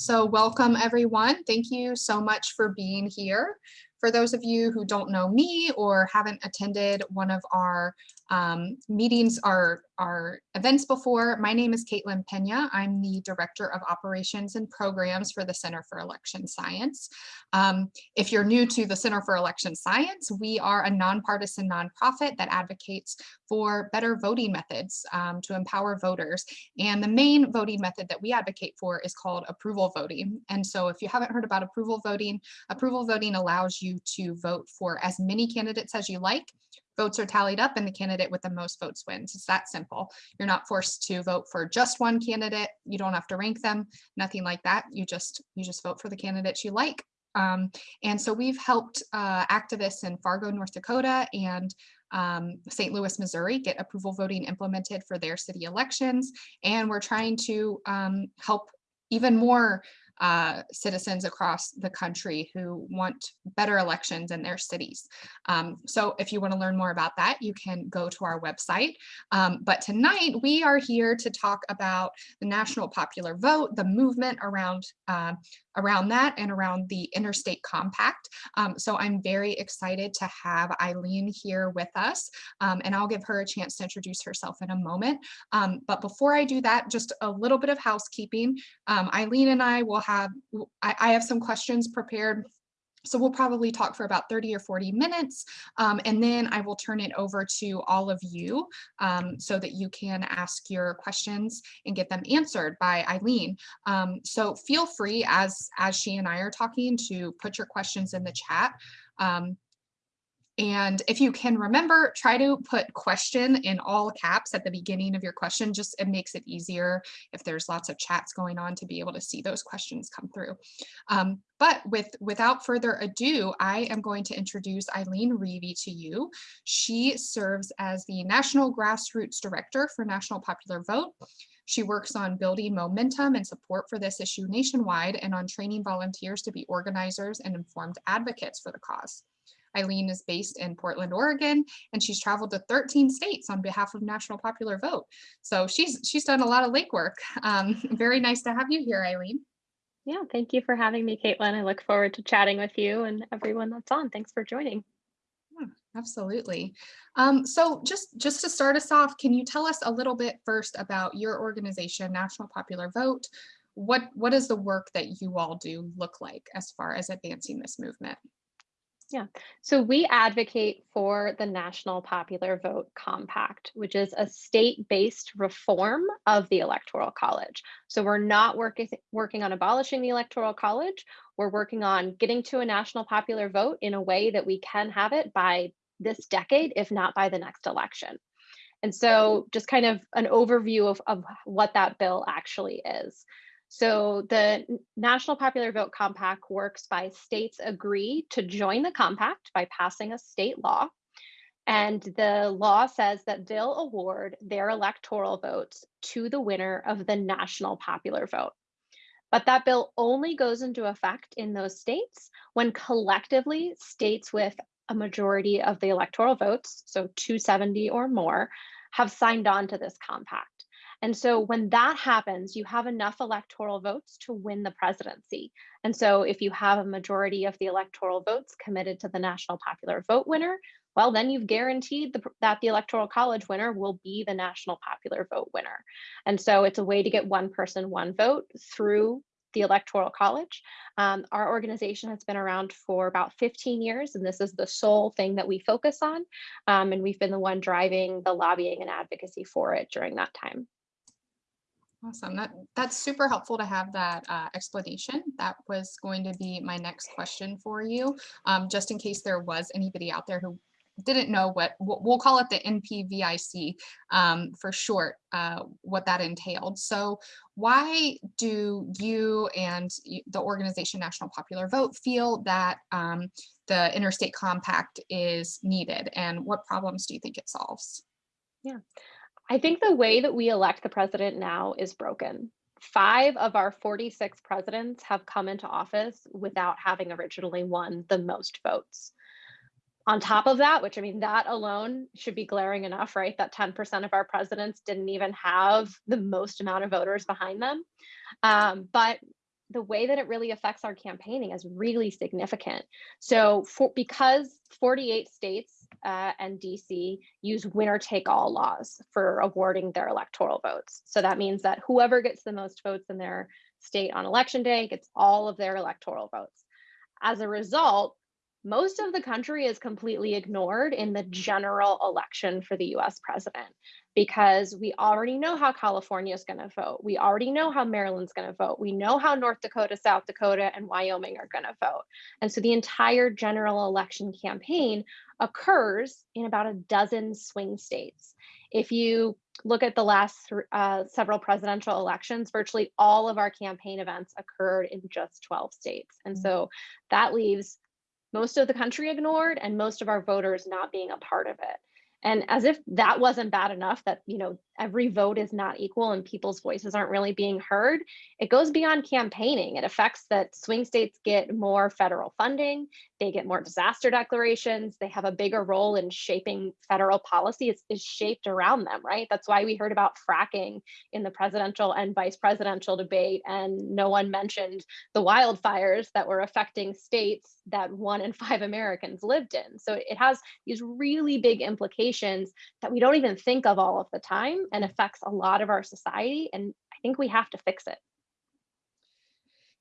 So welcome everyone. Thank you so much for being here. For those of you who don't know me or haven't attended one of our um, meetings, our, our events before, my name is Caitlin Pena. I'm the Director of Operations and Programs for the Center for Election Science. Um, if you're new to the Center for Election Science, we are a nonpartisan nonprofit that advocates for better voting methods um, to empower voters. And the main voting method that we advocate for is called approval voting. And so if you haven't heard about approval voting, approval voting allows you to vote for as many candidates as you like. Votes are tallied up and the candidate with the most votes wins. It's that simple. You're not forced to vote for just one candidate. You don't have to rank them, nothing like that. You just you just vote for the candidates you like. Um, and so we've helped uh, activists in Fargo, North Dakota and um, St. Louis, Missouri get approval voting implemented for their city elections. And we're trying to um, help even more uh, citizens across the country who want better elections in their cities. Um, so if you want to learn more about that, you can go to our website. Um, but tonight we are here to talk about the national popular vote, the movement around uh, around that and around the interstate compact. Um, so I'm very excited to have Eileen here with us um, and I'll give her a chance to introduce herself in a moment. Um, but before I do that, just a little bit of housekeeping. Um, Eileen and I will have, I, I have some questions prepared so we'll probably talk for about 30 or 40 minutes, um, and then I will turn it over to all of you um, so that you can ask your questions and get them answered by Eileen. Um, so feel free as, as she and I are talking to put your questions in the chat. And if you can remember, try to put question in all caps at the beginning of your question. Just it makes it easier if there's lots of chats going on to be able to see those questions come through. Um, but with without further ado, I am going to introduce Eileen Reevy to you. She serves as the National Grassroots Director for National Popular Vote. She works on building momentum and support for this issue nationwide and on training volunteers to be organizers and informed advocates for the cause. Eileen is based in Portland, Oregon, and she's traveled to 13 states on behalf of National Popular Vote. So she's she's done a lot of legwork. Um, very nice to have you here, Eileen. Yeah, thank you for having me, Caitlin. I look forward to chatting with you and everyone that's on. Thanks for joining. Yeah, absolutely. Um, so just, just to start us off, can you tell us a little bit first about your organization, National Popular Vote? What, what does the work that you all do look like as far as advancing this movement? Yeah, so we advocate for the National Popular Vote Compact, which is a state-based reform of the Electoral College. So we're not working working on abolishing the Electoral College. We're working on getting to a national popular vote in a way that we can have it by this decade, if not by the next election. And so just kind of an overview of, of what that bill actually is. So the National Popular Vote Compact works by states agree to join the compact by passing a state law. And the law says that they'll award their electoral votes to the winner of the national popular vote. But that bill only goes into effect in those states when collectively states with a majority of the electoral votes, so 270 or more, have signed on to this compact. And so when that happens, you have enough electoral votes to win the presidency. And so if you have a majority of the electoral votes committed to the national popular vote winner, well, then you've guaranteed the, that the electoral college winner will be the national popular vote winner. And so it's a way to get one person, one vote through the Electoral College. Um, our organization has been around for about 15 years, and this is the sole thing that we focus on. Um, and we've been the one driving the lobbying and advocacy for it during that time. Awesome. That that's super helpful to have that uh, explanation. That was going to be my next question for you, um, just in case there was anybody out there who didn't know what we'll call it the NPVIC um, for short, uh, what that entailed. So why do you and the organization National Popular Vote feel that um, the interstate compact is needed and what problems do you think it solves? Yeah, I think the way that we elect the president now is broken. Five of our 46 presidents have come into office without having originally won the most votes. On top of that, which I mean, that alone should be glaring enough, right? That 10% of our presidents didn't even have the most amount of voters behind them. Um, but the way that it really affects our campaigning is really significant. So for, because 48 states uh, and DC use winner take all laws for awarding their electoral votes. So that means that whoever gets the most votes in their state on election day gets all of their electoral votes. As a result, most of the country is completely ignored in the general election for the US president because we already know how California is going to vote. We already know how Maryland's going to vote. We know how North Dakota, South Dakota, and Wyoming are going to vote. And so the entire general election campaign occurs in about a dozen swing states. If you look at the last uh, several presidential elections, virtually all of our campaign events occurred in just 12 states. And mm. so that leaves most of the country ignored and most of our voters not being a part of it. And as if that wasn't bad enough that, you know, every vote is not equal and people's voices aren't really being heard. It goes beyond campaigning. It affects that swing states get more federal funding, they get more disaster declarations, they have a bigger role in shaping federal policy. It's, it's shaped around them, right? That's why we heard about fracking in the presidential and vice presidential debate, and no one mentioned the wildfires that were affecting states that one in five Americans lived in. So it has these really big implications that we don't even think of all of the time and affects a lot of our society. And I think we have to fix it.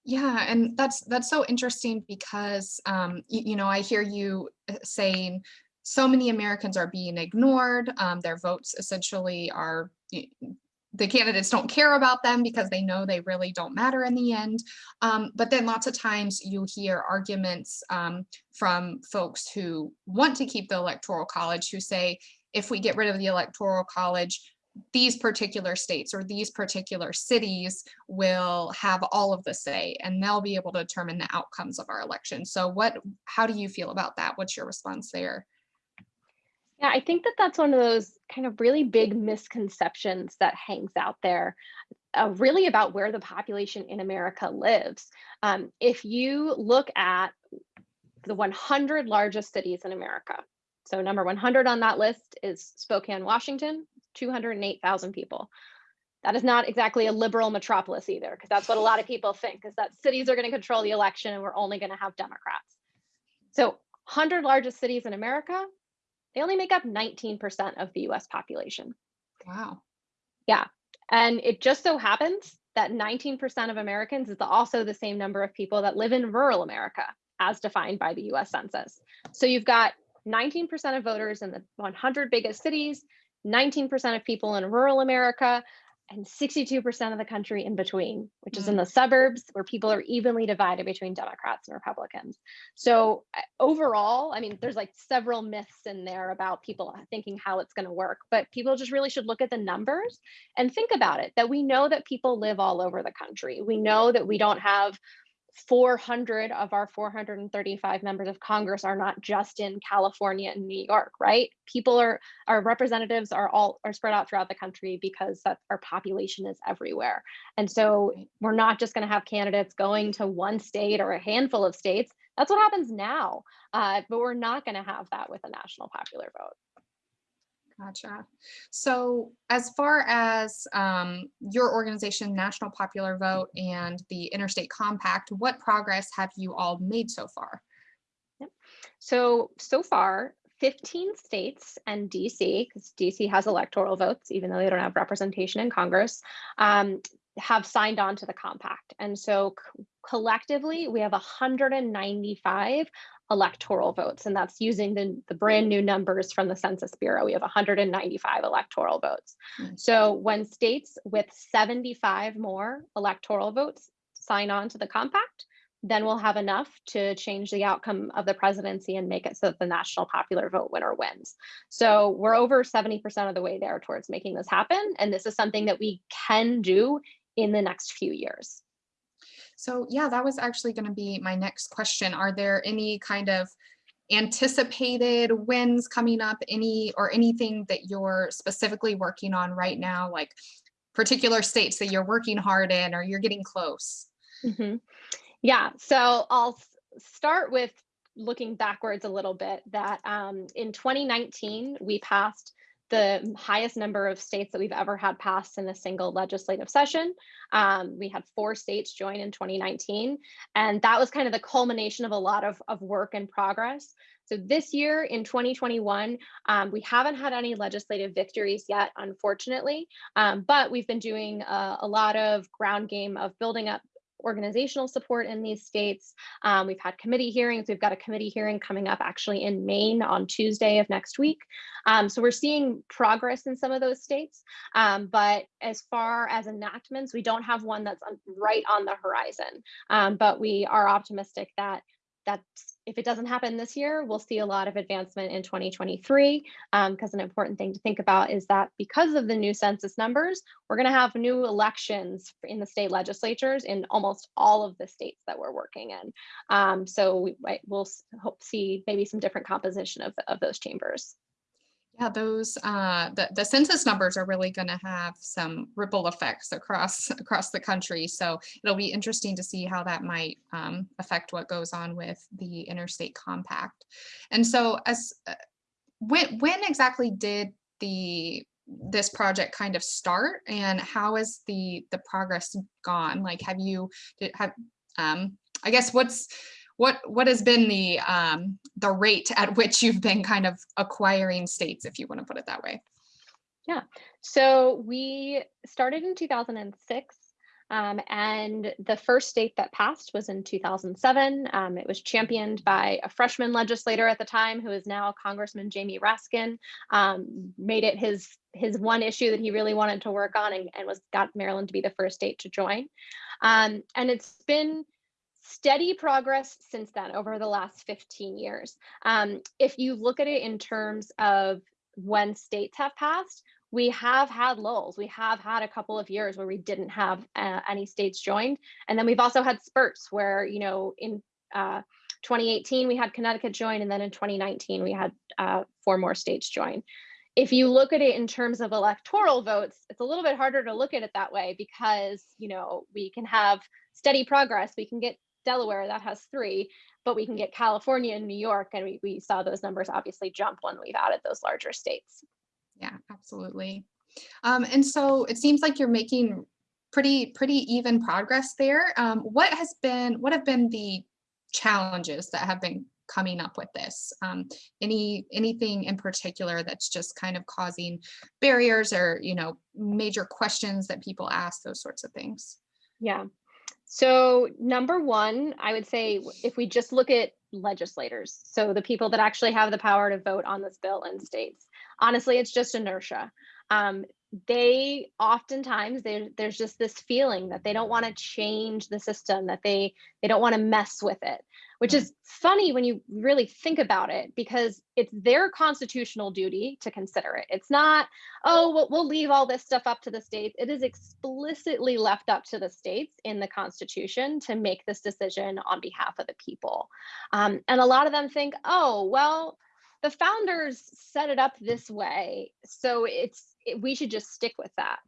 Yeah, and that's that's so interesting because um, you, you know I hear you uh, saying so many Americans are being ignored. Um, their votes essentially are the candidates don't care about them because they know they really don't matter in the end. Um, but then lots of times you hear arguments um, from folks who want to keep the electoral college who say, if we get rid of the electoral college, these particular states or these particular cities will have all of the say and they'll be able to determine the outcomes of our election. So what, how do you feel about that? What's your response there? Yeah, I think that that's one of those kind of really big misconceptions that hangs out there, uh, really about where the population in America lives. Um, if you look at the 100 largest cities in America, so number 100 on that list is Spokane, Washington, 208,000 people. That is not exactly a liberal metropolis either, because that's what a lot of people think, is that cities are going to control the election and we're only going to have Democrats. So 100 largest cities in America, they only make up 19% of the US population. Wow. Yeah. And it just so happens that 19% of Americans is also the same number of people that live in rural America as defined by the US Census. So you've got 19% of voters in the 100 biggest cities, 19% of people in rural America, and 62% of the country in between, which is in mm. the suburbs where people are evenly divided between Democrats and Republicans. So overall, I mean, there's like several myths in there about people thinking how it's going to work, but people just really should look at the numbers and think about it, that we know that people live all over the country. We know that we don't have 400 of our 435 members of Congress are not just in California and New York, right? People are, our representatives are all are spread out throughout the country because that our population is everywhere. And so we're not just going to have candidates going to one state or a handful of states. That's what happens now, uh, but we're not going to have that with a national popular vote. Gotcha. So as far as um, your organization, National Popular Vote and the Interstate Compact, what progress have you all made so far? Yep. So, so far, 15 states and DC, because DC has electoral votes, even though they don't have representation in Congress, um, have signed on to the compact. And so collectively, we have 195 electoral votes, and that's using the, the brand new numbers from the Census Bureau. We have 195 electoral votes. Mm-hmm. So when states with 75 more electoral votes sign on to the compact, then we'll have enough to change the outcome of the presidency and make it so that the national popular vote winner wins. So we're over 70% of the way there towards making this happen. And this is something that we can do in the next few years. So yeah, that was actually going to be my next question. Are there any kind of anticipated wins coming up, any or anything that you're specifically working on right now, like particular states that you're working hard in or you're getting close? Mm -hmm. Yeah, so I'll start with looking backwards a little bit that um, in 2019, we passed the highest number of states that we've ever had passed in a single legislative session. Um, we had four states join in 2019, and that was kind of the culmination of a lot of, of work and progress. So this year in 2021, um, we haven't had any legislative victories yet, unfortunately, um, but we've been doing a, a lot of ground game of building up organizational support in these states. Um, we've had committee hearings. We've got a committee hearing coming up actually in Maine on Tuesday of next week. Um, so we're seeing progress in some of those states. Um, but as far as enactments, we don't have one that's right on the horizon. Um, but we are optimistic that that's if it doesn't happen this year, we'll see a lot of advancement in 2023 because um, an important thing to think about is that because of the new census numbers, we're going to have new elections in the state legislatures in almost all of the states that we're working in. Um, so we, will hope see maybe some different composition of, of those chambers. Yeah, those uh, the the census numbers are really going to have some ripple effects across across the country. So it'll be interesting to see how that might um, affect what goes on with the interstate compact. And so, as uh, when when exactly did the this project kind of start, and how has the the progress gone? Like, have you have um, I guess what's what what has been the um, the rate at which you've been kind of acquiring states, if you want to put it that way? Yeah, so we started in 2006. Um, and the first state that passed was in 2007. Um, it was championed by a freshman legislator at the time, who is now Congressman Jamie Raskin. Um, made it his his one issue that he really wanted to work on, and, and was got Maryland to be the first state to join. Um, and it's been steady progress since then over the last 15 years. Um, if you look at it in terms of when states have passed, we have had lulls. We have had a couple of years where we didn't have uh, any states joined. And then we've also had spurts where, you know, in uh, 2018, we had Connecticut join, and then in 2019, we had uh, four more states join. If you look at it in terms of electoral votes, it's a little bit harder to look at it that way because, you know, we can have steady progress. We can get Delaware that has three, but we can get California and New York, and we, we saw those numbers obviously jump when we've added those larger states. Yeah, absolutely. Um, and so it seems like you're making pretty pretty even progress there. Um, what has been what have been the challenges that have been coming up with this? Um, any anything in particular that's just kind of causing barriers or you know major questions that people ask, those sorts of things? Yeah, so number one, I would say if we just look at legislators, so the people that actually have the power to vote on this bill in states, honestly, it's just inertia. Um, they oftentimes there's just this feeling that they don't want to change the system that they they don't want to mess with it which is funny when you really think about it because it's their constitutional duty to consider it. It's not oh well, we'll leave all this stuff up to the states. It is explicitly left up to the states in the constitution to make this decision on behalf of the people. Um, and a lot of them think oh well the founders set it up this way so it's it, we should just stick with that.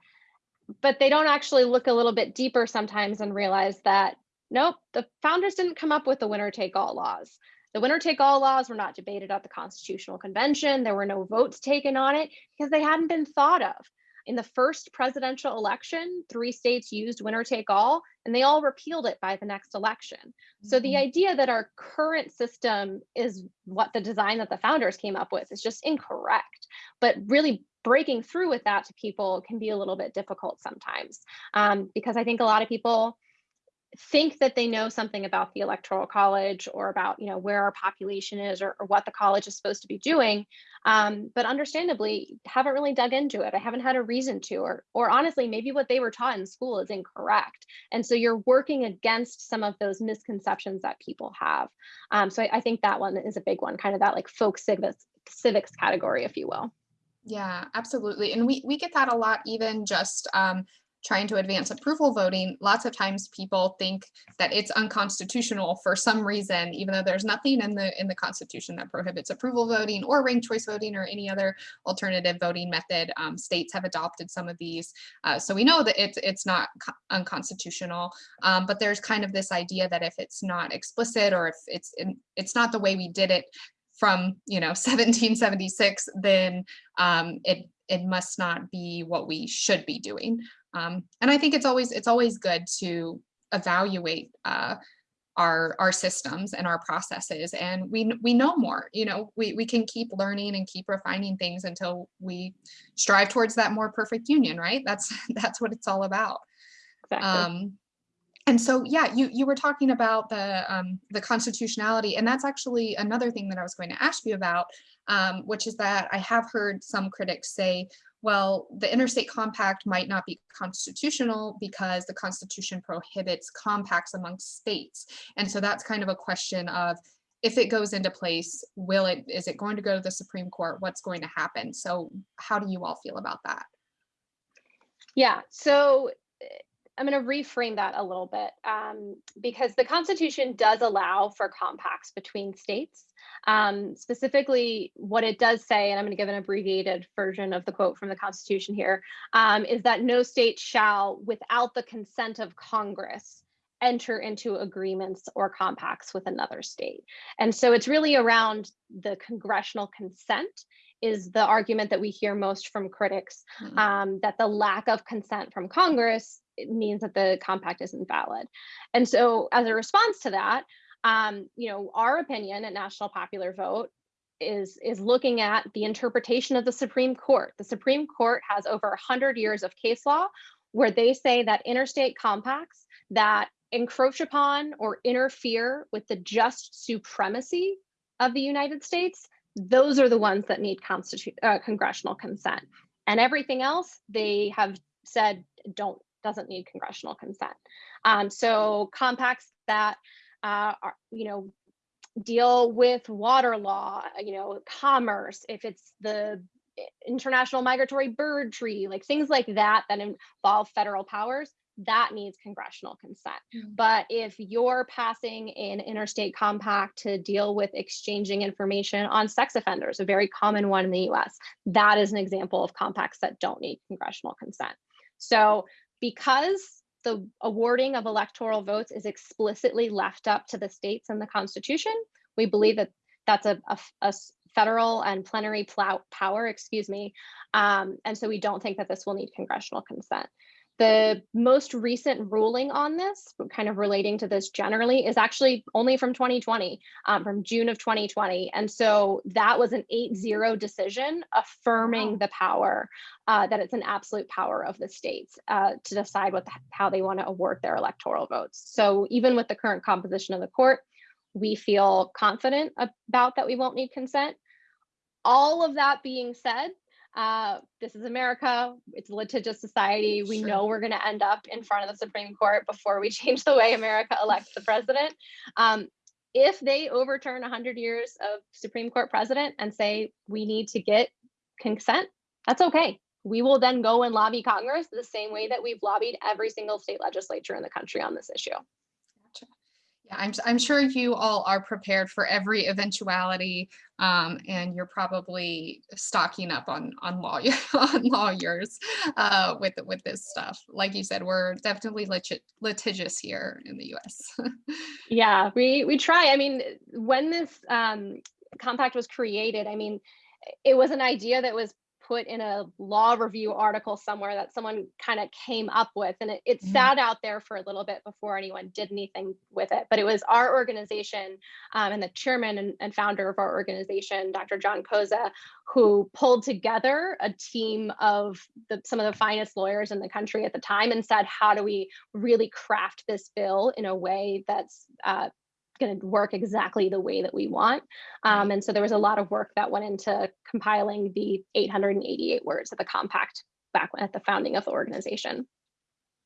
But they don't actually look a little bit deeper sometimes and realize that nope, the founders didn't come up with the winner take all laws. The winner take all laws were not debated at the Constitutional Convention. There were no votes taken on it because they hadn't been thought of. In the first presidential election, three states used winner take all, and they all repealed it by the next election. Mm -hmm. So the mm-hmm. idea that our current system is what the design that the founders came up with is just incorrect. But really breaking through with that to people can be a little bit difficult sometimes um, because I think a lot of people think that they know something about the electoral college or about you know where our population is or, or what the college is supposed to be doing um, but understandably haven't really dug into it. I haven't had a reason to or or honestly maybe what they were taught in school is incorrect. And so you're working against some of those misconceptions that people have. Um, so I, I think that one is a big one kind of that like folk civics civics category if you will. Yeah, absolutely. And we, we get that a lot, even just um, trying to advance approval voting. Lots of times people think that it's unconstitutional for some reason, even though there's nothing in the in the Constitution that prohibits approval voting or ranked choice voting or any other alternative voting method. Um, states have adopted some of these. Uh, so we know that it's, it's not unconstitutional, um, but there's kind of this idea that if it's not explicit or if it's, in, it's not the way we did it from, you know, 1776, then um, it, it must not be what we should be doing. Um, and I think it's always, it's always good to evaluate uh, our our systems and our processes and we we know more you know we we can keep learning and keep refining things until we strive towards that more perfect union right that's that's what it's all about Exactly. um and so yeah you you were talking about the um the constitutionality and that's actually another thing that i was going to ask you about um which is that i have heard some critics say well, the interstate compact might not be constitutional because the constitution prohibits compacts amongst states. And so that's kind of a question of if it goes into place, will it, is it going to go to the Supreme Court? What's going to happen? So how do you all feel about that? Yeah, so I'm going to reframe that a little bit um, because the Constitution does allow for compacts between states. Um, specifically, what it does say, and I'm going to give an abbreviated version of the quote from the Constitution here, um, is that no state shall, without the consent of Congress, enter into agreements or compacts with another state. And so it's really around the congressional consent is the argument that we hear most from critics Mhm. um, that the lack of consent from Congress it means that the compact isn't valid. And so as a response to that, um, you know, our opinion at National Popular Vote is is looking at the interpretation of the Supreme Court. The Supreme Court has over 100 years of case law where they say that interstate compacts that encroach upon or interfere with the just supremacy of the United States, those are the ones that need constitu- uh, congressional consent. And everything else they have said don't doesn't need congressional consent. Um, so compacts that uh, are, you know, deal with water law, you know, commerce, if it's the international migratory bird tree, like things like that that involve federal powers, that needs congressional consent. Mm. But if you're passing an interstate compact to deal with exchanging information on sex offenders, a very common one in the US, that is an example of compacts that don't need congressional consent. So because the awarding of electoral votes is explicitly left up to the states in the Constitution, we believe that that's a federal and plenary power, excuse me. Um, and so we don't think that this will need congressional consent. The most recent ruling on this, kind of relating to this generally, is actually only from 2020, um, from June of 2020. And so that was an 8-0 decision affirming the power uh, that it's an absolute power of the states uh, to decide what the, how they want to award their electoral votes. So even with the current composition of the court, we feel confident about that we won't need consent. All of that being said, uh, this is America. It's a litigious society. We Sure. know we're going to end up in front of the Supreme Court before we change the way America elects the president. Um, if they overturn 100 years of Supreme Court precedent and say we need to get consent, that's okay. We will then go and lobby Congress the same way that we've lobbied every single state legislature in the country on this issue. I'm, I'm sure you all are prepared for every eventuality, um, and you're probably stocking up on on on lawyers uh, with with this stuff. Like you said, we're definitely lit- litigious here in the U.S. Yeah, we we try. I mean, when this um, compact was created, I mean, it was an idea that was put in a law review article somewhere that someone kind of came up with, and it, it Mhm. sat out there for a little bit before anyone did anything with it. But it was our organization um, and the chairman and, and founder of our organization, Dr. John Koza, who pulled together a team of the, some of the finest lawyers in the country at the time and said, how do we really craft this bill in a way that's uh, going to work exactly the way that we want. Um, and so there was a lot of work that went into compiling the 888 words of the compact back at the founding of the organization.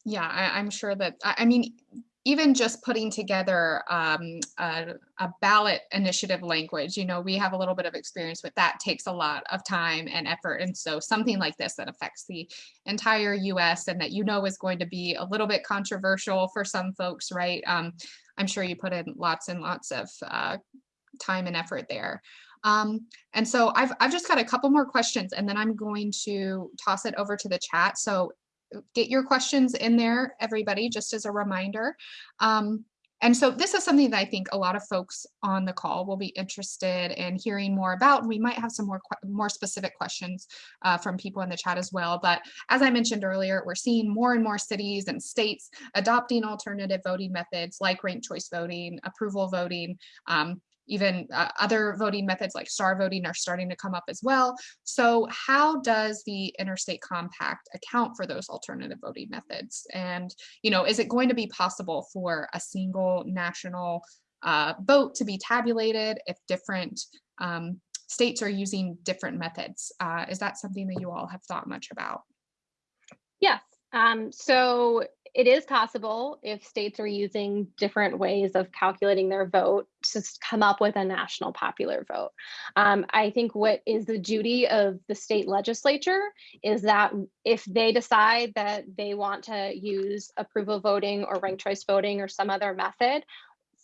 Yeah, I, I'm sure that, I, I mean, even just putting together um, a, a ballot initiative language, you know, we have a little bit of experience with that, takes a lot of time and effort. And so something like this that affects the entire US and that you know is going to be a little bit controversial for some folks, right? Um, I'm sure you put in lots and lots of uh, time and effort there. Um, and so I've, I've just got a couple more questions and then I'm going to toss it over to the chat. So get your questions in there, everybody, just as a reminder. Um, and so this is something that I think a lot of folks on the call will be interested in hearing more about. We might have some more more specific questions uh, from people in the chat as well. But as I mentioned earlier, we're seeing more and more cities and states adopting alternative voting methods like ranked choice voting, approval voting, um, even uh, other voting methods like star voting are starting to come up as well. So how does the interstate compact account for those alternative voting methods? And, you know, is it going to be possible for a single national uh, vote to be tabulated if different um, states are using different methods? Uh, is that something that you all have thought much about? Yes. Um, so it is possible if states are using different ways of calculating their vote to come up with a national popular vote. Um, I think what is the duty of the state legislature is that if they decide that they want to use approval voting or ranked choice voting or some other method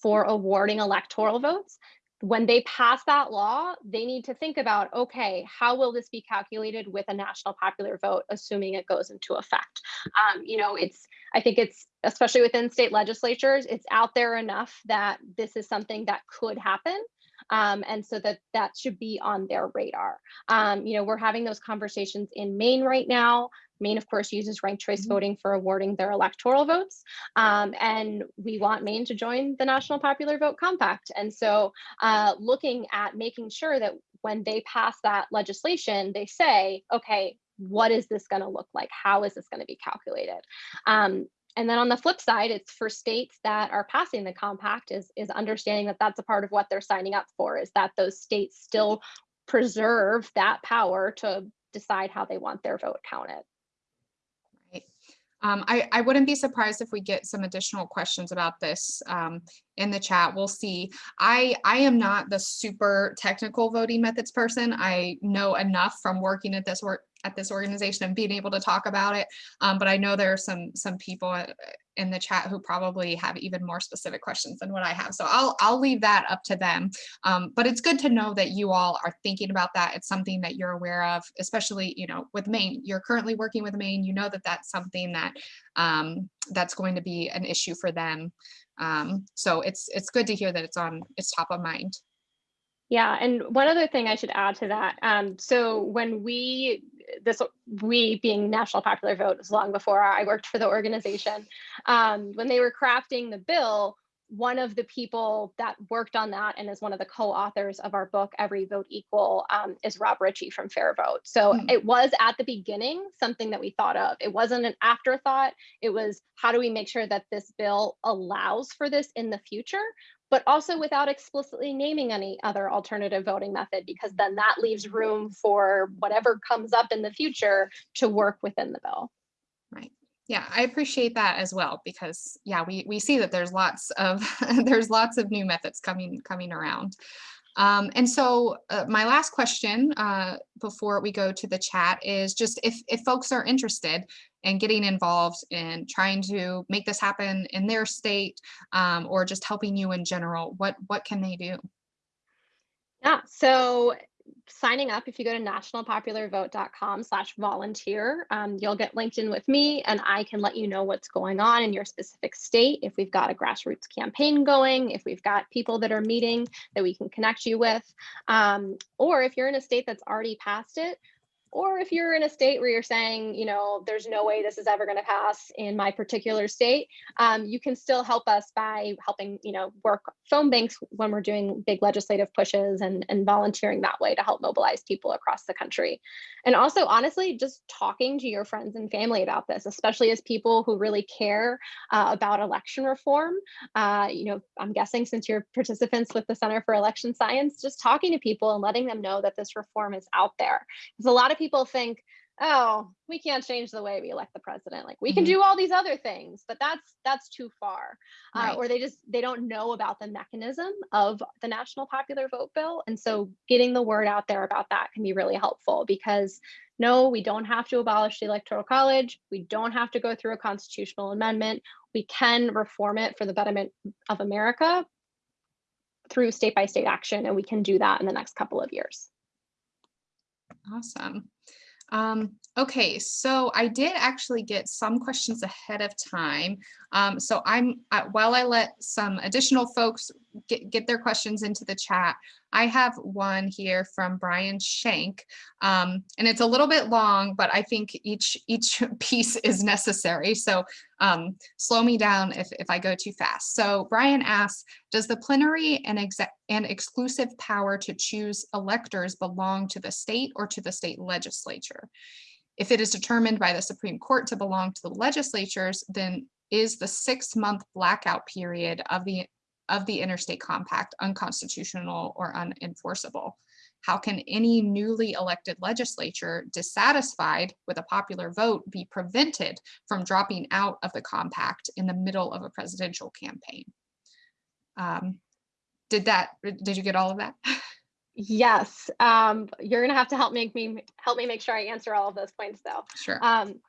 for awarding electoral votes, when they pass that law, they need to think about, okay, how will this be calculated with a national popular vote, assuming it goes into effect? Um, you know, it's, I think it's, especially within state legislatures, it's out there enough that this is something that could happen. Um, and so that that should be on their radar. Um, you know, we're having those conversations in Maine right now. Maine, of course, uses ranked choice Mhm. voting for awarding their electoral votes. Um, and we want Maine to join the National Popular Vote Compact. And so uh, looking at making sure that when they pass that legislation, they say, okay, what is this going to look like? How is this going to be calculated? Um, and then on the flip side, it's for states that are passing the compact is, is understanding that that's a part of what they're signing up for, is that those states still preserve that power to decide how they want their vote counted. Right. Um, I, I wouldn't be surprised if we get some additional questions about this um, in the chat. We'll see. I, I am not the super technical voting methods person. I know enough from working at this work at this organization and being able to talk about it. Um, but I know there are some some people uh, in the chat who probably have even more specific questions than what I have. So I'll I'll leave that up to them. Um, but it's good to know that you all are thinking about that. It's something that you're aware of, especially you know with Maine. You're currently working with Maine. You know that that's something that um, that's going to be an issue for them. Um, so it's it's good to hear that it's on it's top of mind. Yeah, and one other thing I should add to that. Um, so when we this we being National Popular Vote was long before I worked for the organization. Um, when they were crafting the bill, one of the people that worked on that and is one of the co-authors of our book every vote equal um, is rob Richie from FairVote so Hmm. it was at the beginning something that we thought of it wasn't an afterthought it was how do we make sure that this bill allows for this in the future but also without explicitly naming any other alternative voting method because then that leaves room for whatever comes up in the future to work within the bill Right. Yeah, I appreciate that as well because yeah, we we see that there's lots of there's lots of new methods coming coming around. Um, and so uh, my last question uh, before we go to the chat is just if if folks are interested in getting involved in trying to make this happen in their state um, or just helping you in general, what what can they do? Yeah, so signing up, if you go to nationalpopularvote.com slash volunteer, um, you'll get linked in with me and I can let you know what's going on in your specific state. If we've got a grassroots campaign going, if we've got people that are meeting that we can connect you with, um, or if you're in a state that's already passed it, or if you're in a state where you're saying, you know, there's no way this is ever going to pass in my particular state, um, you can still help us by helping, you know, work phone banks when we're doing big legislative pushes and, and volunteering that way to help mobilize people across the country. And also, honestly, just talking to your friends and family about this, especially as people who really care uh, about election reform. Uh, you know, I'm guessing since you're participants with the Center for Election Science, just talking to people and letting them know that this reform is out there. Because a lot of people think, oh, we can't change the way we elect the president. Like we can Mhm. do all these other things, but that's that's too far. Uh, or they just they don't know about the mechanism of the national popular vote bill, and so getting the word out there about that can be really helpful. Because no, we don't have to abolish the electoral college. We don't have to go through a constitutional amendment. We can reform it for the betterment of America through state by state action, and we can do that in the next couple of years. Awesome. Um, Okay, so I did actually get some questions ahead of time. Um, so I'm, uh, while I let some additional folks get, get their questions into the chat, I have one here from Brian Shank. Um, and it's a little bit long, but I think each, each piece is necessary. So um, slow me down if, if I go too fast. So Brian asks, does the plenary and, and exclusive power to choose electors belong to the state or to the state legislature? If it is determined by the Supreme Court to belong to the legislatures, then is the six month blackout period of the of the interstate compact unconstitutional or unenforceable? How can any newly elected legislature dissatisfied with a popular vote be prevented from dropping out of the compact in the middle of a presidential campaign? Um, did that, did you get all of that? Yes, um, you're gonna have to help make me help me make sure I answer all of those points though. Sure. Um,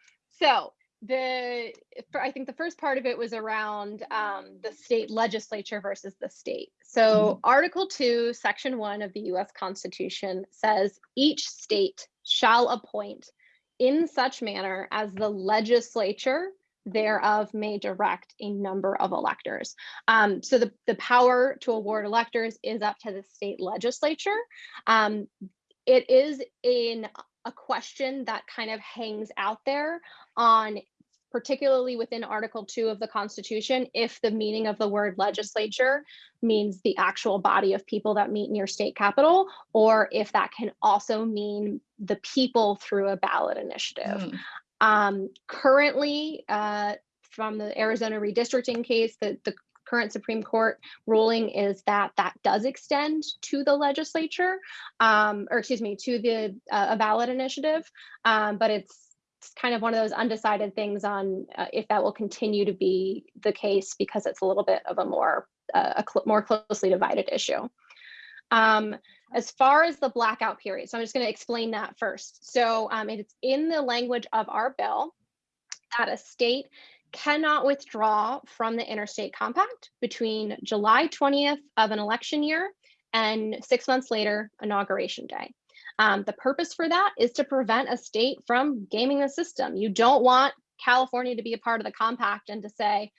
so the for, I think the first part of it was around um, the state legislature versus the state. So Article 2, Section 1 of the US Constitution says each state shall appoint in such manner as the legislature thereof may direct a number of electors. Um, so the, the power to award electors is up to the state legislature. Um, it is in a question that kind of hangs out there on particularly within Article 2 of the Constitution, if the meaning of the word legislature means the actual body of people that meet in your state capital, or if that can also mean the people through a ballot initiative. Mm. Um, currently, uh, from the Arizona redistricting case, the, the current Supreme Court ruling is that that does extend to the legislature, um, or excuse me, to the uh, a ballot initiative, um, but it's kind of one of those undecided things on uh, if that will continue to be the case because it's a little bit of a more uh, a cl more closely divided issue. Um, as far as the blackout period, so I'm just going to explain that first. So um, it's in the language of our bill that a state cannot withdraw from the interstate compact between July 20th of an election year and six months later, inauguration day. Um, the purpose for that is to prevent a state from gaming the system. You don't want California to be a part of the compact and to say,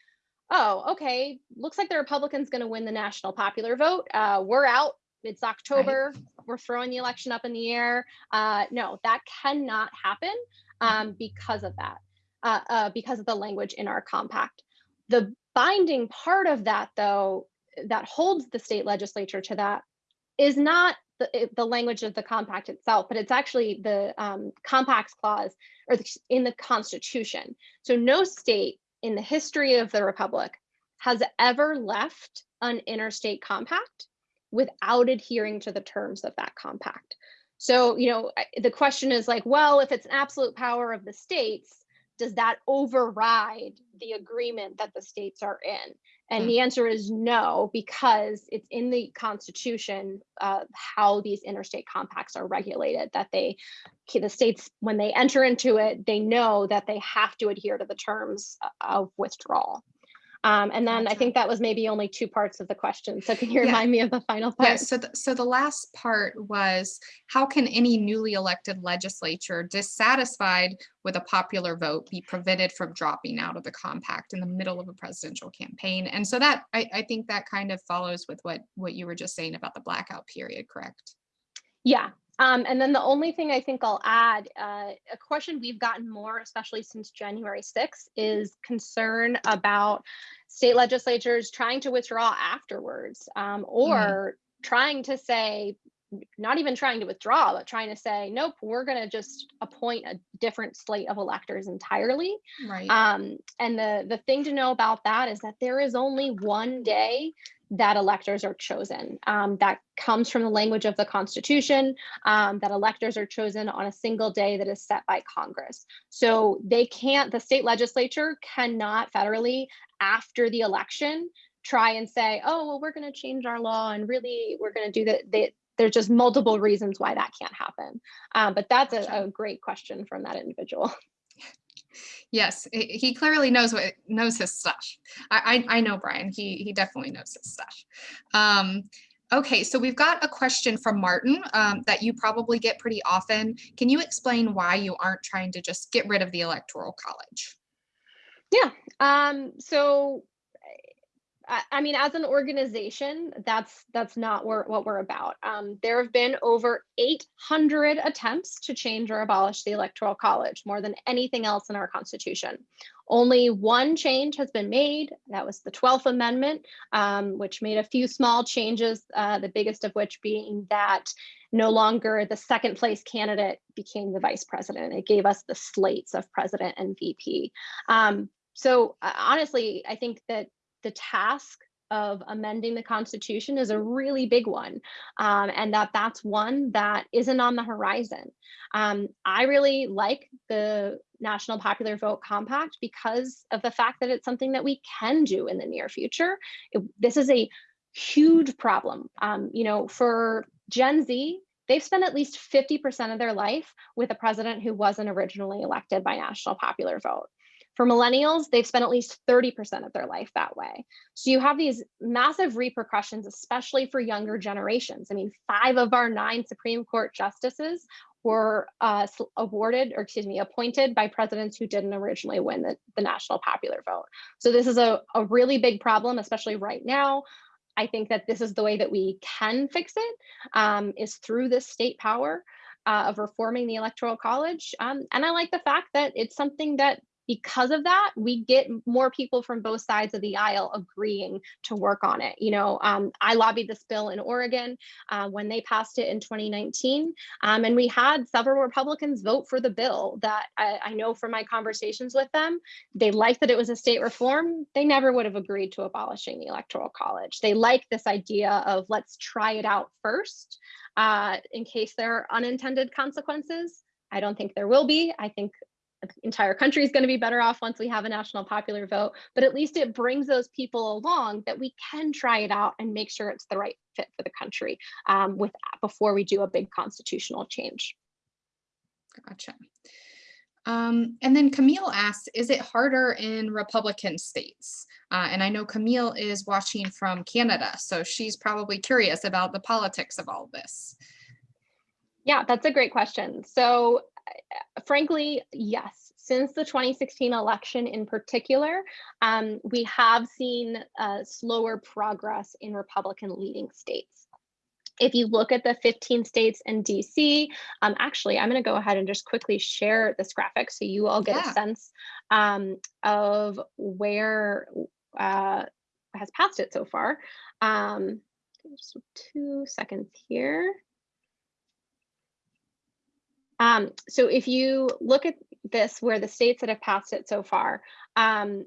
oh, okay, looks like the Republican's going to win the national popular vote. Uh, we're out. It's October. Right. We're throwing the election up in the air. Uh, no, that cannot happen um, because of that, uh, uh, because of the language in our compact. The binding part of that, though, that holds the state legislature to that is not the, the language of the compact itself, but it's actually the um, compacts clause or the, in the constitution. So no state in the history of the republic has ever left an interstate compact without adhering to the terms of that compact. So, you know, the question is like, well, if it's an absolute power of the states, does that override the agreement that the states are in? And mm. the answer is no, because it's in the Constitution uh, how these interstate compacts are regulated, that they, the states, when they enter into it, they know that they have to adhere to the terms of withdrawal. Um, and then I think that was maybe only two parts of the question. So can you remind yeah. me of the final part? Yeah, so, the, so the last part was, how can any newly elected legislature dissatisfied with a popular vote be prevented from dropping out of the compact in the middle of a presidential campaign? And so that, I, I think that kind of follows with what, what you were just saying about the blackout period, correct? Yeah, um, and then the only thing I think I'll add, uh, a question we've gotten more, especially since January 6th, is concern about state legislatures trying to withdraw afterwards um, mm-hmm. or mm trying to say, not even trying to withdraw, but trying to say, nope, we're going to just appoint a different slate of electors entirely. Right. Um, and the, the thing to know about that is that there is only one day that electors are chosen. Um, that comes from the language of the Constitution, um, that electors are chosen on a single day that is set by Congress. So they can't, the state legislature cannot federally, after the election, try and say, oh, well, we're going to change our law and really we're going to do that. They, there's just multiple reasons why that can't happen. Um, but that's a, a great question from that individual. Yes, he clearly knows what knows his stuff. I, I, I know Brian. He he definitely knows his stuff. Um, Okay, so we've got a question from Martin um, that you probably get pretty often. Can you explain why you aren't trying to just get rid of the electoral college? Yeah. Um, so I, mean, as an organization, that's that's not what we're about. Um, there have been over 800 attempts to change or abolish the Electoral College, more than anything else in our Constitution. Only one change has been made. That was the 12th Amendment, um, which made a few small changes, uh, the biggest of which being that no longer the second place candidate became the vice president. It gave us the slates of president and VP. Um, so uh, honestly, I think that the task of amending the Constitution is a really big one, um, and that that's one that isn't on the horizon. Um, I really like the National Popular Vote Compact because of the fact that it's something that we can do in the near future. It, this is a huge problem. Um, you know, for Gen Z, they've spent at least 50% of their life with a president who wasn't originally elected by national popular vote. For millennials, they've spent at least 30% of their life that way. So you have these massive repercussions, especially for younger generations. I mean, five of our nine Supreme Court justices were uh, awarded, or excuse me, appointed by presidents who didn't originally win the, the national popular vote. So this is a, a really big problem, especially right now. I think that this is the way that we can fix it, um, is through this state power. Uh, of reforming the electoral college. Um, and I like the fact that it's something that because of that, we get more people from both sides of the aisle agreeing to work on it. You know, um, I lobbied this bill in Oregon uh, when they passed it in 2019, um, and we had several Republicans vote for the bill that I, I, know from my conversations with them, they liked that it was a state reform. They never would have agreed to abolishing the Electoral College. They like this idea of let's try it out first uh, in case there are unintended consequences. I don't think there will be. I think entire country is going to be better off once we have a national popular vote, but at least it brings those people along that we can try it out and make sure it's the right fit for the country um, with before we do a big constitutional change. Gotcha. Um, and then Camille asks, is it harder in Republican states? Uh, and I know Camille is watching from Canada, so she's probably curious about the politics of all this. Yeah, that's a great question. So frankly, yes. Since the 2016 election in particular, um, we have seen uh, slower progress in Republican leading states. If you look at the 15 states and DC, um, actually, I'm going to go ahead and just quickly share this graphic so you all get yeah. a sense um, of where uh, has passed it so far. Um, just two seconds here. Um, so if you look at this, where the states that have passed it so far, um,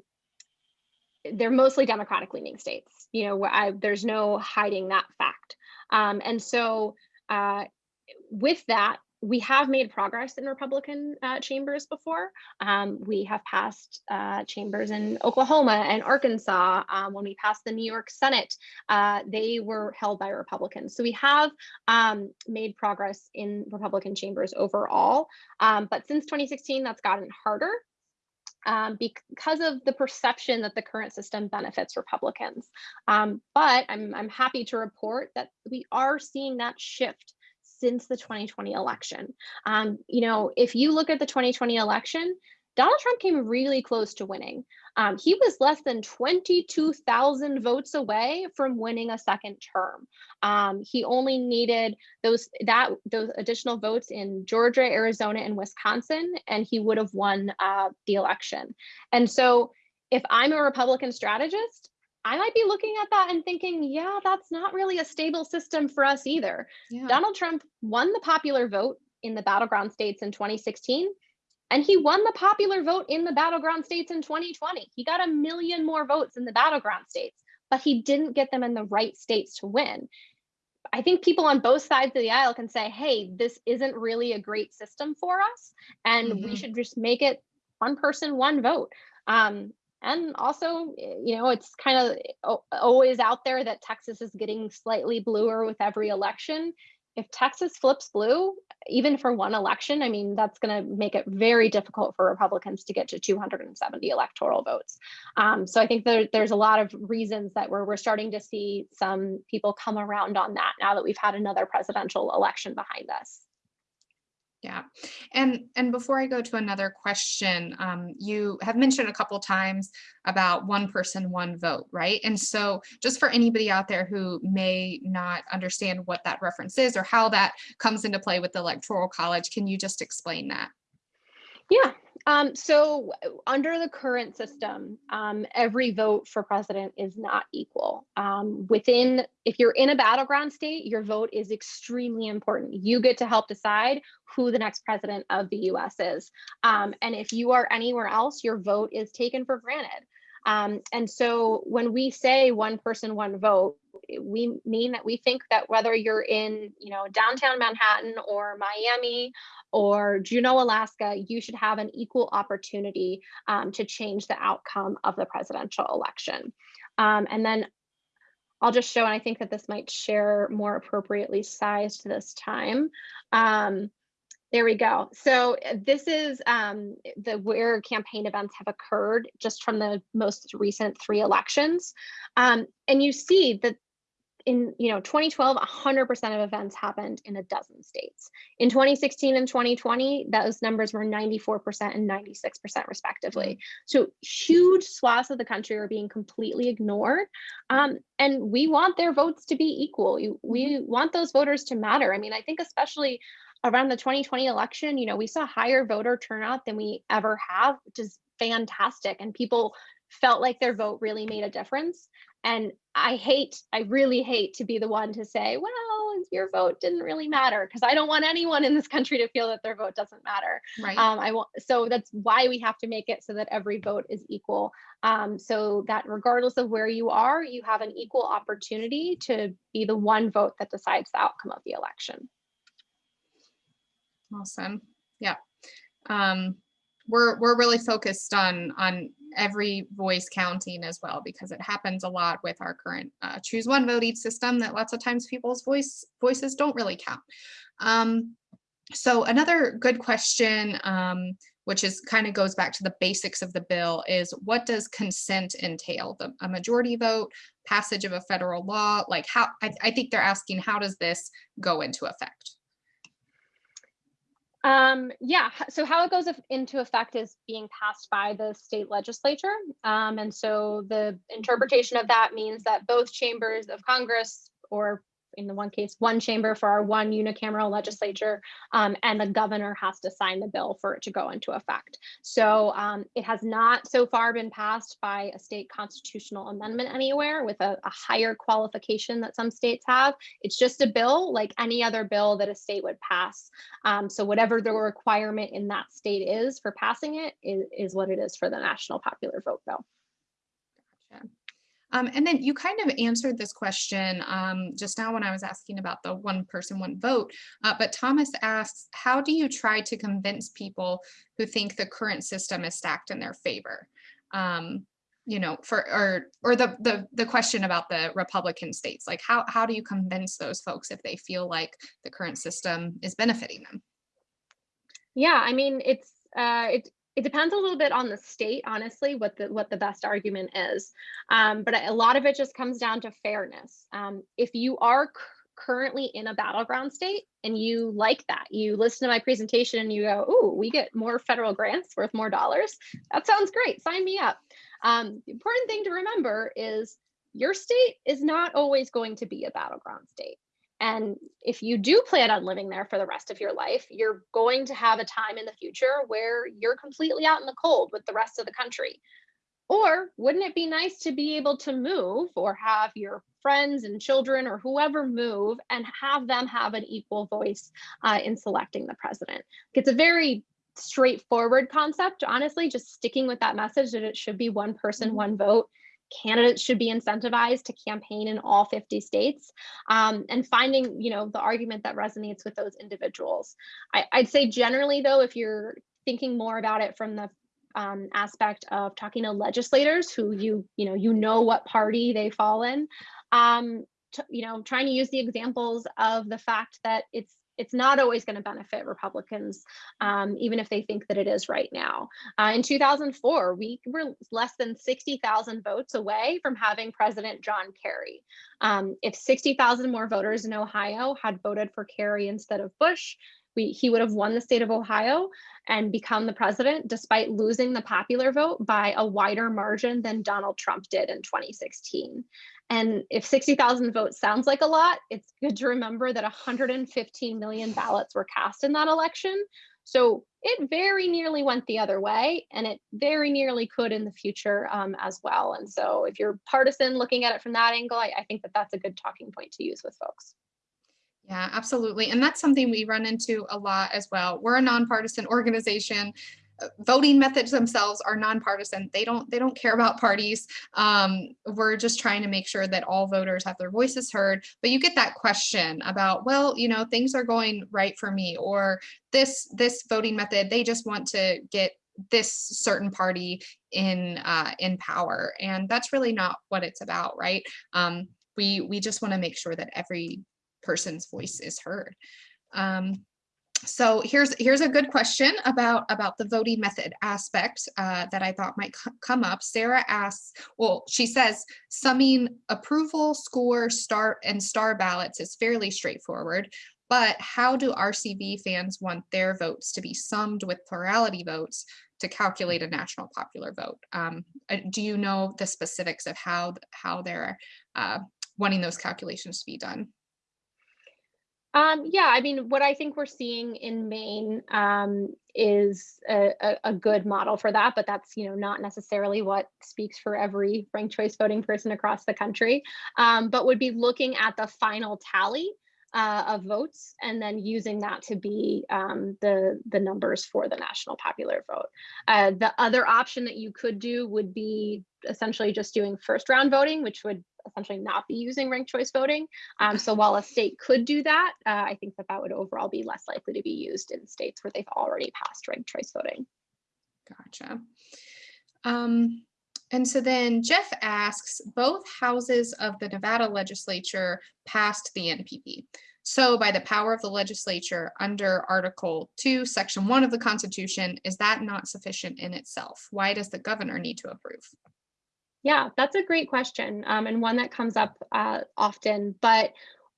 they're mostly Democratic leaning states. You know, I, there's no hiding that fact. Um, and so uh, with that, we have made progress in Republican uh, chambers before. Um, we have passed uh, chambers in Oklahoma and Arkansas. Um, when we passed the New York Senate, uh, they were held by Republicans. So we have um, made progress in Republican chambers overall. Um, but since 2016, that's gotten harder. Um, because of the perception that the current system benefits Republicans. Um, but I'm, I'm happy to report that we are seeing that shift since the 2020 election. Um, you know, if you look at the 2020 election, Donald Trump came really close to winning. Um, he was less than 22,000 votes away from winning a second term. Um, he only needed those that those additional votes in Georgia, Arizona, and Wisconsin, and he would have won uh, the election. And so, if I'm a Republican strategist, I might be looking at that and thinking, yeah, that's not really a stable system for us either. Yeah. Donald Trump won the popular vote in the battleground states in 2016, and he won the popular vote in the battleground states in 2020. He got a million more votes in the battleground states, but he didn't get them in the right states to win. I think people on both sides of the aisle can say, hey, this isn't really a great system for us, and mm -hmm. we mm-hmm. should just make it one person, one vote. Um, and also, you know, it's kind of always out there that Texas is getting slightly bluer with every election. if Texas flips blue, even for one election, I mean, that's going to make it very difficult for Republicans to get to 270 electoral votes. Um, so I think there, there's a lot of reasons that we're, we're starting to see some people come around on that now that we've had another presidential election behind us. Yeah, and and before I go to another question, um, you have mentioned a couple times about one person, one vote, right? And so just for anybody out there who may not understand what that reference is or how that comes into play with the Electoral College, can you just explain that? Yeah, um, so under the current system, um, every vote for president is not equal. Um, within, if you're in a battleground state, your vote is extremely important. You get to help decide who the next president of the US is. Um, and if you are anywhere else, your vote is taken for granted. Um, and so when we say one person, one vote, we mean that we think that whether you're in, you know, downtown Manhattan or Miami or Juneau, Alaska, you should have an equal opportunity um, to change the outcome of the presidential election. Um, and then I'll just show, and I think that this might share more appropriately sized this time. Um, there we go. So this is um, the where campaign events have occurred just from the most recent three elections. Um, and you see that in you know 2012 100% of events happened in a dozen states in 2016 and 2020 those numbers were 94% and 96% respectively mm-hmm. so huge swaths of the country are being completely ignored um, and we want their votes to be equal we mm-hmm. want those voters to matter i mean i think especially around the 2020 election you know we saw higher voter turnout than we ever have which is fantastic and people felt like their vote really made a difference and I hate, I really hate to be the one to say, well, your vote didn't really matter because I don't want anyone in this country to feel that their vote doesn't matter. Right. Um, I want, so that's why we have to make it so that every vote is equal. Um, so that regardless of where you are, you have an equal opportunity to be the one vote that decides the outcome of the election. Awesome. Yeah. Um, we're we're really focused on on every voice counting as well because it happens a lot with our current uh, choose one vote each system that lots of times people's voice voices don't really count. Um, so another good question, um, which is kind of goes back to the basics of the bill is what does consent entail? The, a majority vote, passage of a federal law, like how, I, I think they're asking how does this go into effect? Um, yeah, so how it goes into effect is being passed by the state legislature. Um, and so the interpretation of that means that both chambers of Congress or in the one case, one chamber for our one unicameral legislature, um, and the governor has to sign the bill for it to go into effect. So um, it has not so far been passed by a state constitutional amendment anywhere with a, a higher qualification that some states have. It's just a bill like any other bill that a state would pass. Um, so whatever the requirement in that state is for passing it is, is what it is for the national popular vote bill. Um, and then you kind of answered this question um, just now when I was asking about the one person, one vote. Uh, but Thomas asks, how do you try to convince people who think the current system is stacked in their favor? Um, you know, for or or the the the question about the Republican states, like how how do you convince those folks if they feel like the current system is benefiting them? Yeah, I mean, it's uh, it it depends a little bit on the state, honestly, what the what the best argument is. Um, but a lot of it just comes down to fairness. Um, if you are currently in a battleground state and you like that, you listen to my presentation and you go, "Oh, we get more federal grants worth more dollars." That sounds great. Sign me up. Um, the important thing to remember is your state is not always going to be a battleground state. And if you do plan on living there for the rest of your life, you're going to have a time in the future where you're completely out in the cold with the rest of the country. Or wouldn't it be nice to be able to move or have your friends and children or whoever move and have them have an equal voice uh, in selecting the president? It's a very straightforward concept, honestly, just sticking with that message that it should be one person, mm-hmm. one vote candidates should be incentivized to campaign in all 50 states um, and finding you know the argument that resonates with those individuals. I, would say generally though if you're thinking more about it from the um, aspect of talking to legislators who you you know you know what party they fall in um, you know, trying to use the examples of the fact that it's it's not always going to benefit Republicans, um, even if they think that it is right now. Uh, in 2004, we were less than 60,000 votes away from having President John Kerry. Um, if 60,000 more voters in Ohio had voted for Kerry instead of Bush, we, he would have won the state of Ohio and become the president despite losing the popular vote by a wider margin than Donald Trump did in 2016. And if 60,000 votes sounds like a lot, it's good to remember that 115 million ballots were cast in that election. So it very nearly went the other way, and it very nearly could in the future um, as well. And so if you're partisan looking at it from that angle, I, I think that that's a good talking point to use with folks. Yeah, absolutely. And that's something we run into a lot as well. We're a nonpartisan organization. Voting methods themselves are nonpartisan. They don't they don't care about parties. Um, we're just trying to make sure that all voters have their voices heard. But you get that question about, well, you know, things are going right for me, or this this voting method, they just want to get this certain party in uh, in power, and that's really not what it's about, right? Um, we we just want to make sure that every person's voice is heard. Um, so here's here's a good question about about the voting method aspect uh, that I thought might come up. Sarah asks, well, she says summing approval, score, start, and star ballots is fairly straightforward. But how do RCV fans want their votes to be summed with plurality votes to calculate a national popular vote? Um, uh, do you know the specifics of how how they're uh, wanting those calculations to be done? Um, yeah, I mean, what I think we're seeing in Maine um, is a, a, a, good model for that, but that's you know not necessarily what speaks for every ranked choice voting person across the country. Um, but would be looking at the final tally uh, of votes and then using that to be um, the the numbers for the national popular vote. Uh, the other option that you could do would be essentially just doing first round voting, which would essentially not be using ranked choice voting. Um, so while a state could do that, uh, I think that that would overall be less likely to be used in states where they've already passed ranked choice voting. Gotcha. Um, and so then Jeff asks, both houses of the Nevada legislature passed the NPV. So by the power of the legislature under Article 2, Section 1 of the Constitution, is that not sufficient in itself? Why does the governor need to approve? Yeah, that's a great question um, and one that comes up uh, often, but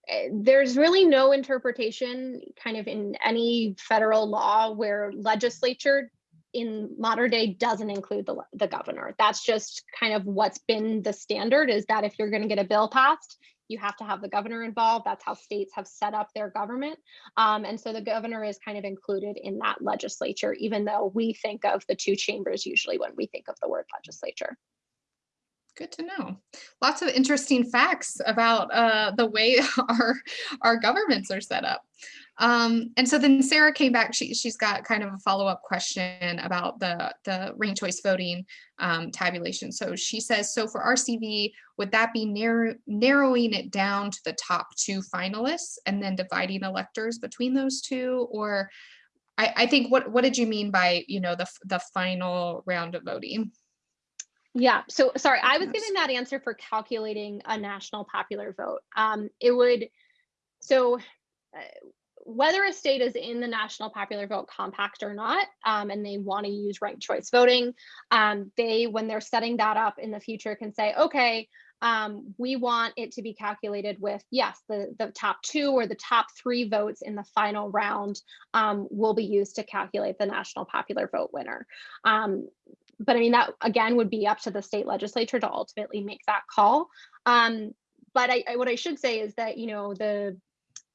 eh, there's really no interpretation kind of in any federal law where legislature in modern day doesn't include the, the governor. That's just kind of what's been the standard is that if you're going to get a bill passed, you have to have the governor involved. That's how states have set up their government. Um, and so the governor is kind of included in that legislature, even though we think of the two chambers usually when we think of the word legislature. Good to know. Lots of interesting facts about uh, the way our our governments are set up. Um, and so then Sarah came back. She she's got kind of a follow up question about the the ranked choice voting um, tabulation. So she says, so for RCV, would that be narrow, narrowing it down to the top two finalists and then dividing electors between those two, or I, I think what what did you mean by you know the the final round of voting? Yeah, so sorry, I was giving that answer for calculating a national popular vote. Um, it would, so uh, whether a state is in the national popular vote compact or not, um, and they want to use ranked choice voting, um, they, when they're setting that up in the future, can say, okay, um, we want it to be calculated with, yes, the, the top two or the top three votes in the final round um, will be used to calculate the national popular vote winner. Um, but I mean, that again would be up to the state legislature to ultimately make that call. Um, but I, I, what I should say is that, you know, the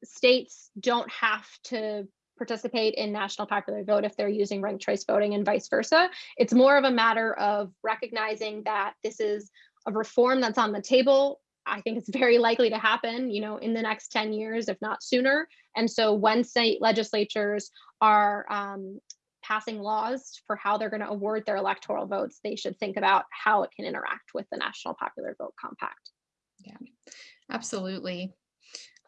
states don't have to participate in national popular vote if they're using ranked choice voting and vice versa. It's more of a matter of recognizing that this is a reform that's on the table. I think it's very likely to happen, you know, in the next 10 years, if not sooner. And so when state legislatures are um, passing laws for how they're going to award their electoral votes, they should think about how it can interact with the National Popular Vote Compact. Yeah, absolutely.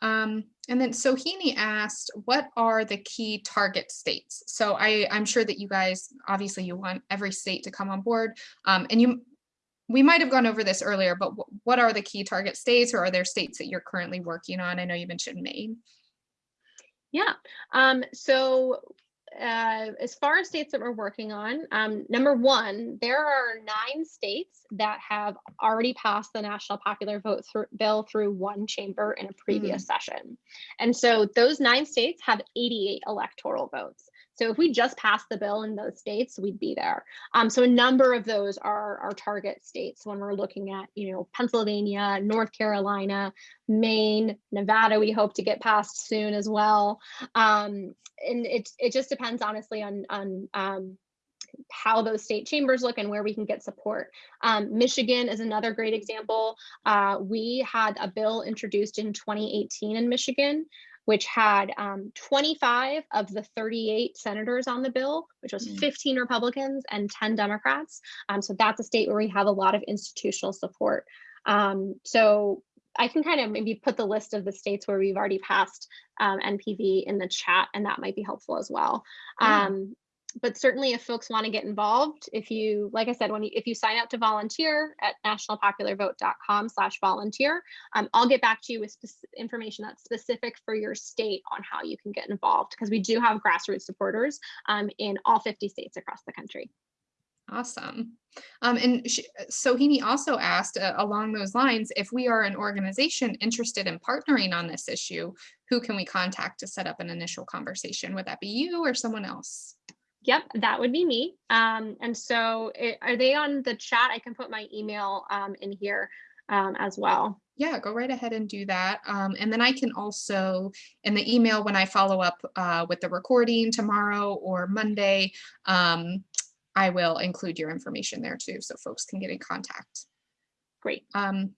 Um, and then Sohini asked, what are the key target states? So I, I'm sure that you guys, obviously you want every state to come on board. Um, and you we might have gone over this earlier, but what are the key target states or are there states that you're currently working on? I know you mentioned Maine. Yeah. Um, so uh, as far as states that we're working on, um, number one, there are nine states that have already passed the national popular vote through, bill through one chamber in a previous session. And so those nine states have 88 electoral votes. So if we just passed the bill in those states, we'd be there. Um, so a number of those are our target states when we're looking at, you know, Pennsylvania, North Carolina, Maine, Nevada, we hope to get passed soon as well. Um, and it, it just depends honestly on, on um, how those state chambers look and where we can get support. Um, Michigan is another great example. Uh, we had a bill introduced in 2018 in Michigan which had um, 25 of the 38 senators on the bill, which was Mm. 15 Republicans and 10 Democrats. Um, so that's a state where we have a lot of institutional support. Um, so I can kind of maybe put the list of the states where we've already passed um, NPV in the chat, and that might be helpful as well. Yeah. But certainly if folks want to get involved, if you, like I said, when you, if you sign up to volunteer at nationalpopularvote.com slash volunteer, um, I'll get back to you with information that's specific for your state on how you can get involved because we do have grassroots supporters um, in all 50 states across the country. Awesome. Um, and Sohini also asked uh, along those lines, if we are an organization interested in partnering on this issue, who can we contact to set up an initial conversation? Would that be you or someone else? Yep, that would be me. Um, and so it, are they on the chat? I can put my email um, in here um, as well. Yeah, go right ahead and do that. Um, and then I can also, in the email, when I follow up uh, with the recording tomorrow or Monday, um, I will include your information there too, so folks can get in contact. Great. Um,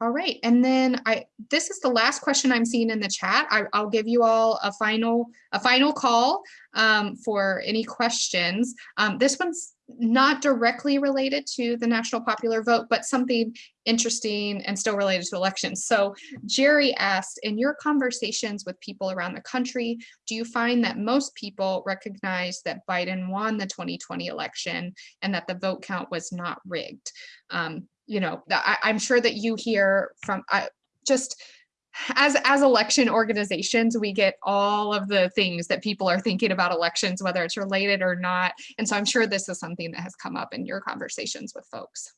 all right, and then I, this is the last question I'm seeing in the chat. I, I'll give you all a final, a final call um, for any questions. Um, this one's not directly related to the national popular vote, but something interesting and still related to elections. So Jerry asked, in your conversations with people around the country, do you find that most people recognize that Biden won the 2020 election and that the vote count was not rigged? Um, you know, I, I'm sure that you hear from just as as election organizations, we get all of the things that people are thinking about elections, whether it's related or not. And so I'm sure this is something that has come up in your conversations with folks.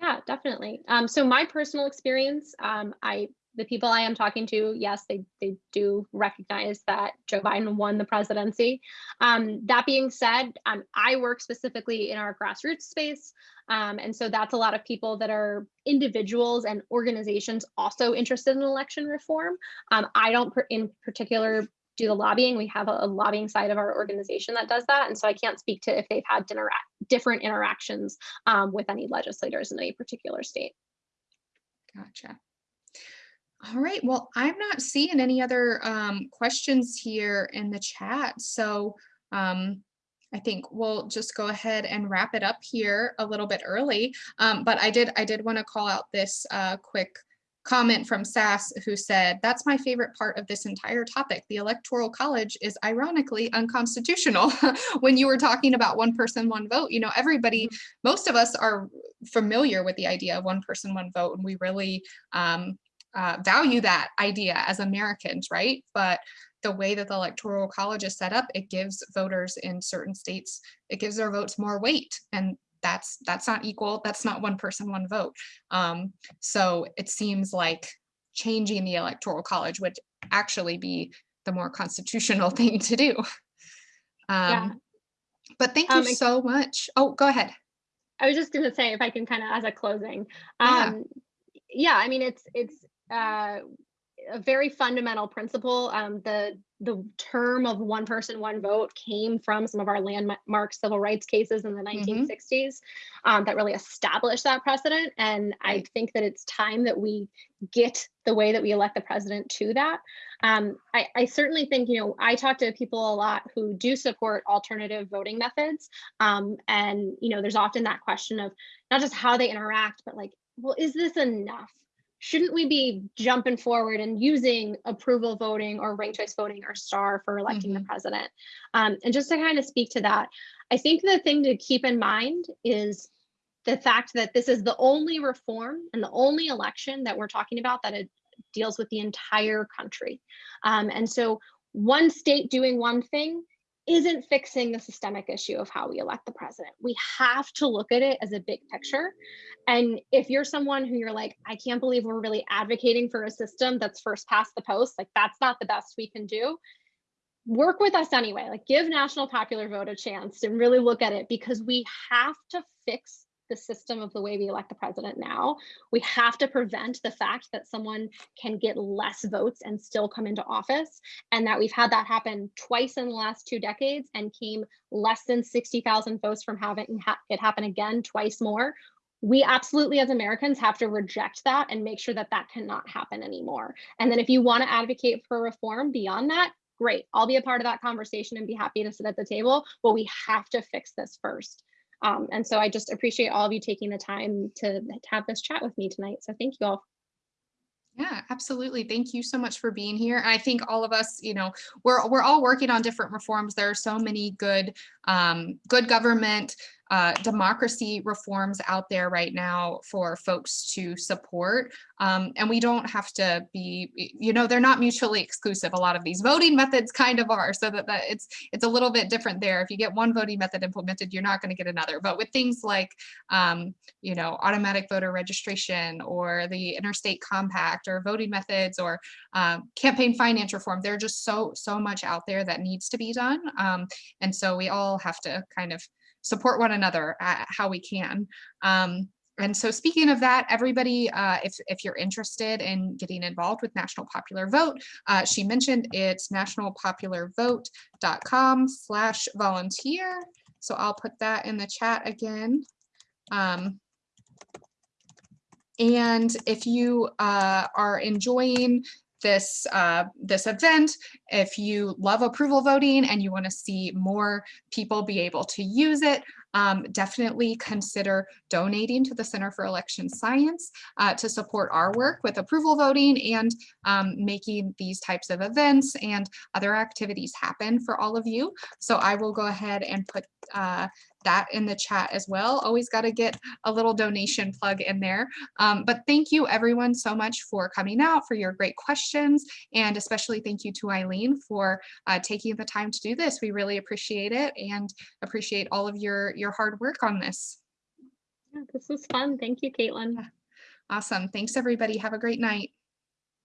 Yeah, definitely. Um, so my personal experience, um, I the people I am talking to, yes, they they do recognize that Joe Biden won the presidency. Um, that being said, um, I work specifically in our grassroots space, um, and so that's a lot of people that are individuals and organizations also interested in election reform. Um, I don't, in particular, do the lobbying. We have a, a lobbying side of our organization that does that, and so I can't speak to if they've had dinner, different interactions um, with any legislators in any particular state. Gotcha. All right, well, I'm not seeing any other um, questions here in the chat. So um, I think we'll just go ahead and wrap it up here a little bit early. Um, but I did I did want to call out this uh, quick comment from Sass who said, that's my favorite part of this entire topic. The electoral college is ironically unconstitutional. when you were talking about one person, one vote, you know, everybody, most of us are familiar with the idea of one person, one vote, and we really um, uh, value that idea as Americans, right? But the way that the electoral college is set up, it gives voters in certain states, it gives their votes more weight. And that's that's not equal. That's not one person, one vote. Um, so it seems like changing the electoral college would actually be the more constitutional thing to do. Yeah. Um, But thank you Um, so much. Oh, go ahead. I was just going to say, if I can kind of as a closing, Yeah. um, yeah, I mean, it's it's uh, a very fundamental principle. Um, the the term of one person, one vote came from some of our landmark civil rights cases in the 1960s um, that really established that precedent. And I think that it's time that we get the way that we elect the president to that. Um, I, I certainly think, you know, I talk to people a lot who do support alternative voting methods. Um, and, you know, there's often that question of not just how they interact, but like, well, is this enough? Shouldn't we be jumping forward and using approval voting or ranked choice voting or star for electing the president? Um, and just to kind of speak to that, I think the thing to keep in mind is the fact that this is the only reform and the only election that we're talking about that it deals with the entire country. Um, and so one state doing one thing isn't fixing the systemic issue of how we elect the president. We have to look at it as a big picture. And if you're someone who you're like, I can't believe we're really advocating for a system that's first past the post, like that's not the best we can do, work with us anyway. Like give national popular vote a chance and really look at it because we have to fix the system of the way we elect the president now. We have to prevent the fact that someone can get less votes and still come into office, and that we've had that happen twice in the last two decades and came less than 60,000 votes from having it happen again twice more. We absolutely, as Americans, have to reject that and make sure that that cannot happen anymore. And then if you want to advocate for reform beyond that, great. I'll be a part of that conversation and be happy to sit at the table, but we have to fix this first. Um, and so I just appreciate all of you taking the time to, to have this chat with me tonight. So thank you all. Yeah, absolutely. Thank you so much for being here. And I think all of us, you know, we're we're all working on different reforms. There are so many good um, good government uh, democracy reforms out there right now for folks to support. Um, and we don't have to be, you know, they're not mutually exclusive. A lot of these voting methods kind of are so that, that it's it's a little bit different there. If you get one voting method implemented, you're not going to get another. But with things like, um, you know, automatic voter registration or the interstate compact or voting methods or um, campaign finance reform, there's just so, so much out there that needs to be done. Um, and so we all have to kind of support one another how we can. Um, and so speaking of that, everybody, uh, if, if you're interested in getting involved with National Popular Vote, uh, she mentioned it's nationalpopularvote.com slash volunteer. So I'll put that in the chat again. Um, and if you uh, are enjoying this uh, this event. If you love approval voting and you want to see more people be able to use it, um, definitely consider donating to the Center for Election Science uh, to support our work with approval voting and um, making these types of events and other activities happen for all of you. So I will go ahead and put uh, that in the chat as well. Always got to get a little donation plug in there. Um, but thank you everyone so much for coming out, for your great questions, and especially thank you to Eileen for uh, taking the time to do this. We really appreciate it and appreciate all of your, your hard work on this. Yeah, this was fun. Thank you, Caitlin. Awesome. Thanks everybody. Have a great night.